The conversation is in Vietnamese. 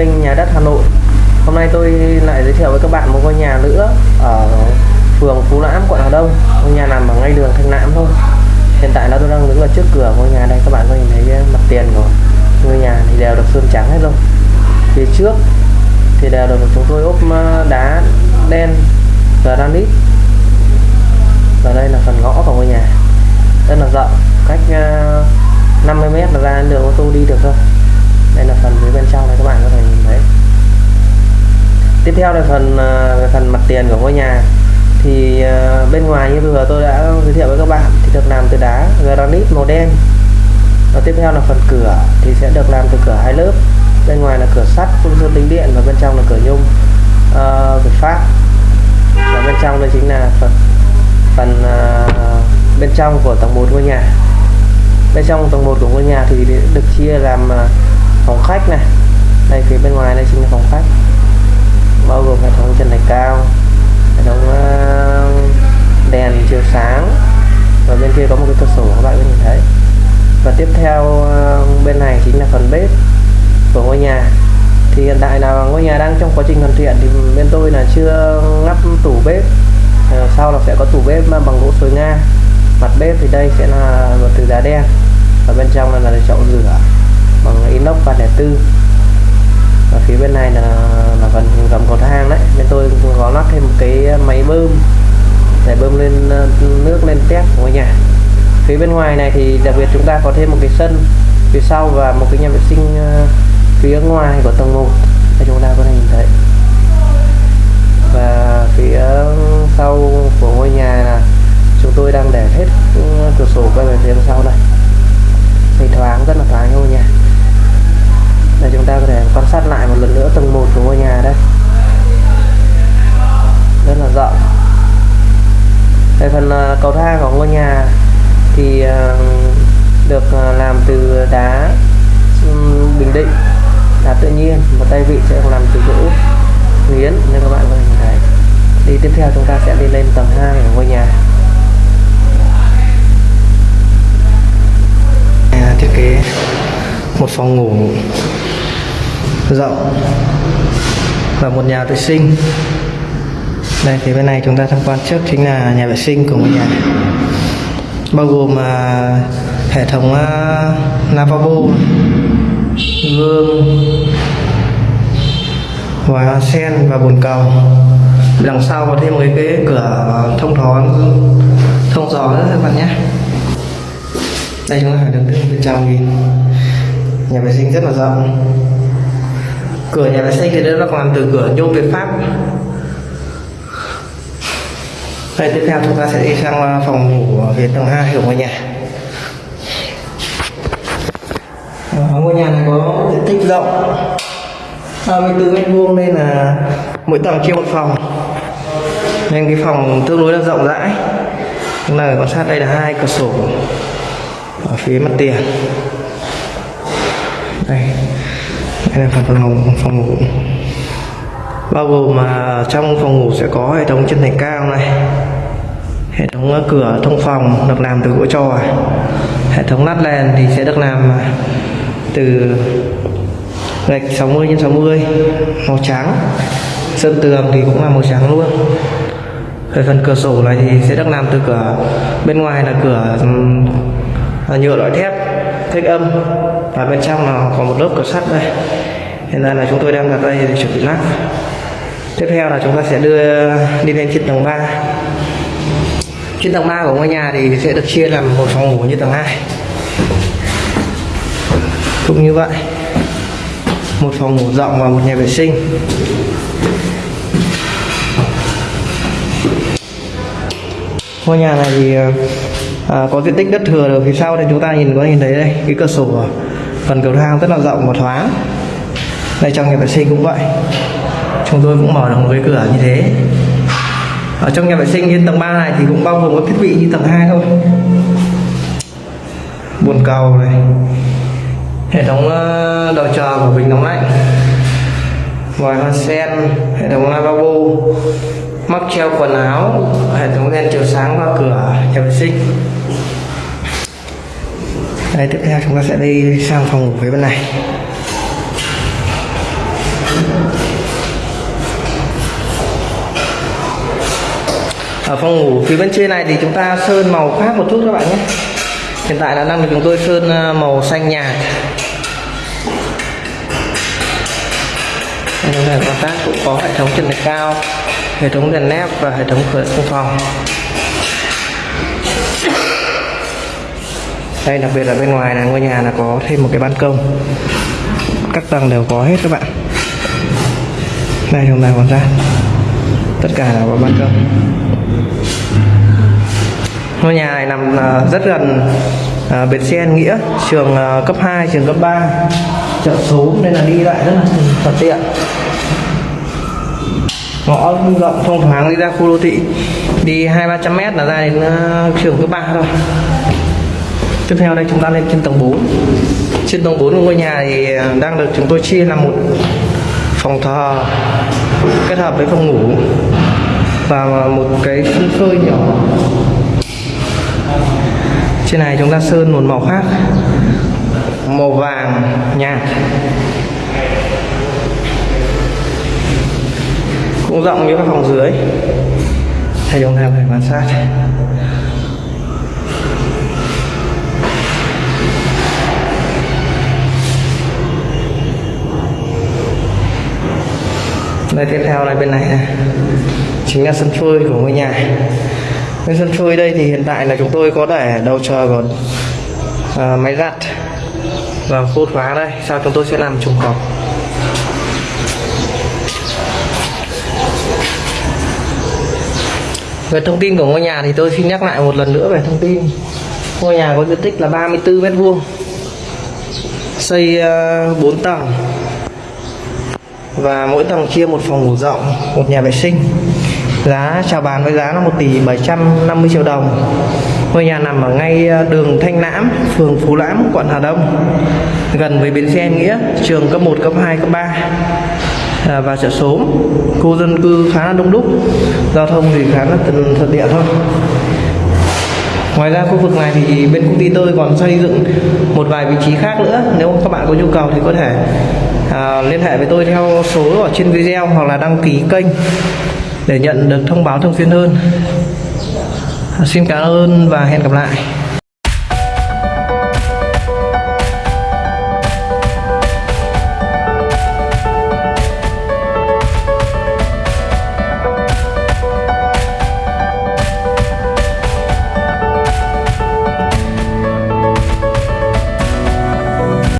kênh Nhà đất Hà Nội. Hôm nay tôi lại giới thiệu với các bạn một ngôi nhà nữa ở phường Phú Lãm, quận Hà Đông. Ngôi nhà nằm ở ngay đường Thanh Lãm thôi. Hiện tại là tôi đang đứng ở trước cửa ngôi nhà đây Các bạn có nhìn thấy mặt tiền của ngôi nhà thì đều được sơn trắng hết rồi. Phía trước thì đều được chúng tôi ốp ờ, đá đen granite Và đây là phần ngõ của ngôi nhà. Rất là rộng, cách ờ, 50 mét là ra đường ô tô đi được thôi đây là phần phía bên trong này các bạn có thể nhìn thấy. Tiếp theo là phần à, về phần mặt tiền của ngôi nhà. Thì à, bên ngoài như vừa tôi đã giới thiệu với các bạn thì được làm từ đá granite màu đen. Và tiếp theo là phần cửa thì sẽ được làm từ cửa hai lớp. Bên ngoài là cửa sắt phun sơn tính điện và bên trong là cửa nhung uh, Việt Pháp và bên trong đây chính là phần phần uh, bên trong của tầng 1 ngôi nhà. Bên trong tầng 1 của ngôi nhà thì được chia làm phòng khách này. Đây phía bên ngoài đây chính là phòng khách. Bao gồm hệ thống trần thạch cao hệ thống ờ, đèn chiếu sáng. Và bên kia có một cái cửa sổ các bạn có nhìn thấy. Và tiếp theo ờ, bên này chính là phần bếp của ngôi nhà. Thì hiện tại là ngôi nhà đang trong quá trình hoàn thiện thì bên tôi là chưa lắp tủ bếp. Ờ, sau là sẽ có tủ bếp bằng gỗ sồi nga. Mặt bếp thì đây sẽ là một từ đá đen. Và bên trong là, là chậu rửa bằng inox 304 và phía bên này là là phần gầm cầu thang đấy. Bên tôi cũng có lắp thêm một cái máy bơm, để bơm lên ờ, nước lên tép của ngôi nhà. Phía bên ngoài này thì đặc biệt chúng ta có thêm một cái sân phía sau và một cái nhà vệ sinh ờ, phía ngoài của tầng 1 để chúng ta có thể nhìn thấy và phía sau của ngôi nhà là chúng tôi đang để hết cửa sổ quay về phía sau đây thì thoáng rất là thoáng ngôi nhà đây chúng ta có thể quan sát lại một lần nữa tầng 1 của ngôi nhà đây rất là rộng về phần ờ, cầu thang của ngôi nhà thì ờ, được ờ, làm từ đá bình định, đá tự nhiên. Một tay vị sẽ làm từ gỗ, nghiến. Nên các bạn có thể nhìn thấy đi tiếp theo chúng ta sẽ đi lên tầng 2 của ngôi nhà thiết kế một phòng ngủ rộng và một nhà vệ sinh đây thì bên này chúng ta tham quan trước chính là nhà vệ sinh của ngôi nhà bao gồm uh, hệ thống uh, lavabo gương và sen và bồn cầu. Đằng sau có thêm một cái, cửa thông thoáng thông gió nữa các bạn nhé. Đây chúng ta phải đứng bên trong nhìn. Nhà vệ sinh rất là rộng. Cửa nhà vệ sinh thì nó là làm từ cửa nhôm Việt Pháp đây tiếp theo chúng ta sẽ đi sang ờ, phòng ngủ ở phía tầng 2 của ngôi nhà. Ở ngôi nhà này có diện tích rộng 34 mét vuông nên là mỗi tầng chia một phòng. Nên cái phòng tương đối là rộng rãi. Chúng ta quan sát đây là hai cửa sổ ở phía mặt tiền. Đây. Đây là phần phòng phòng ngủ bao gồm mà trong phòng ngủ sẽ có hệ thống chân thành cao này, hệ thống ờ, cửa thông phòng được làm từ gỗ trò, hệ thống lát đèn thì sẽ được làm ờ, từ gạch 60 x 60 màu trắng. Sơn tường thì cũng là màu trắng luôn. Về phần cửa sổ này thì sẽ được làm từ cửa, bên ngoài là cửa nhựa loại thép thích âm. Và bên trong là có một lớp cửa sắt đây. Hiện tại là chúng tôi đang đặt đây để chuẩn bị lắp tiếp theo là chúng ta sẽ đưa đi lên trên tầng 3 trên tầng 3 của ngôi nhà thì sẽ được chia làm một phòng ngủ như tầng 2 cũng như vậy một phòng ngủ rộng và một nhà vệ sinh. Ngôi nhà này thì à, có diện tích đất thừa được phía sau thì chúng ta nhìn có nhìn thấy đây cái cửa sổ phần cầu thang rất là rộng và thoáng. Đây trong nhà vệ sinh cũng vậy chúng tôi cũng mở được một cái cửa như thế. Ở trong nhà vệ sinh trên tầng 3 này thì cũng bao gồm các thiết bị như tầng 2 thôi. Bồn cầu này. Hệ thống ờ, đầu chờ của bình nóng lạnh. Vòi hoa sen, hệ thống lavabo, móc treo quần áo, hệ thống đèn chiếu sáng qua cửa nhà vệ sinh. Đây, tiếp theo chúng ta sẽ đi sang phòng ngủ phía bên này. Ở phòng ngủ phía bên trên này thì chúng ta sơn màu khác một chút các bạn nhé. Hiện tại là đang được chúng tôi sơn ờ, màu xanh nhạt. Đây chúng ta quan sát cũng có hệ thống trần thạch cao, hệ thống đèn nép và hệ thống cửa trong phòng. Đây, đặc biệt là bên ngoài là ngôi nhà là có thêm một cái ban công. Các tầng đều có hết các bạn. Đây chúng ta quan sát tất cả là có ban công ngôi nhà này nằm à, rất gần à, bến xe An nghĩa, trường à, cấp 2 trường cấp 3 chợ số nên là đi lại rất là thuận tiện. Ngõ rộng thông thoáng đi ra khu đô thị, đi hai, ba trăm mét là ra đến trường cấp 3 thôi. Tiếp theo đây chúng ta lên trên tầng 4 trên tầng 4 của ngôi nhà thì đang được chúng tôi chia làm một phòng thờ kết hợp với phòng ngủ và một cái sân phơi nhỏ trên này chúng ta sơn một màu khác. Màu vàng nhạt cũng rộng như các phòng dưới. Thì chúng ta phải quan sát. Đây tiếp theo là bên này này. Chính là sân phơi của ngôi nhà bên sân phơi đây thì hiện tại là chúng tôi có để đầu chờ còn à, máy giặt và khô khóa đây sau chúng tôi sẽ làm trùng cọc về thông tin của ngôi nhà thì tôi xin nhắc lại một lần nữa về thông tin. Ngôi nhà có diện tích là 34 mét vuông xây à, uh, 4 tầng và mỗi tầng chia một phòng ngủ rộng một nhà vệ sinh giá chào bán với giá là 1 tỷ 750 triệu đồng. Ngôi nhà nằm ở ngay ờ, đường Thanh Lãm phường Phú Lãm quận Hà Đông. Gần với bến xe Nghĩa trường cấp 1 cấp 2 cấp 3 à, ờ, và chợ số khu dân cư khá là đông đúc giao thông thì khá là thuận thuận tiện thôi. Ngoài ra khu vực này thì bên công ty tôi còn xây dựng một vài vị trí khác nữa. Nếu các bạn có nhu cầu thì có thể à, liên hệ với tôi theo số ở trên video hoặc là đăng ký kênh để nhận được thông báo thường xuyên hơn. Xin cảm ơn và hẹn gặp lại.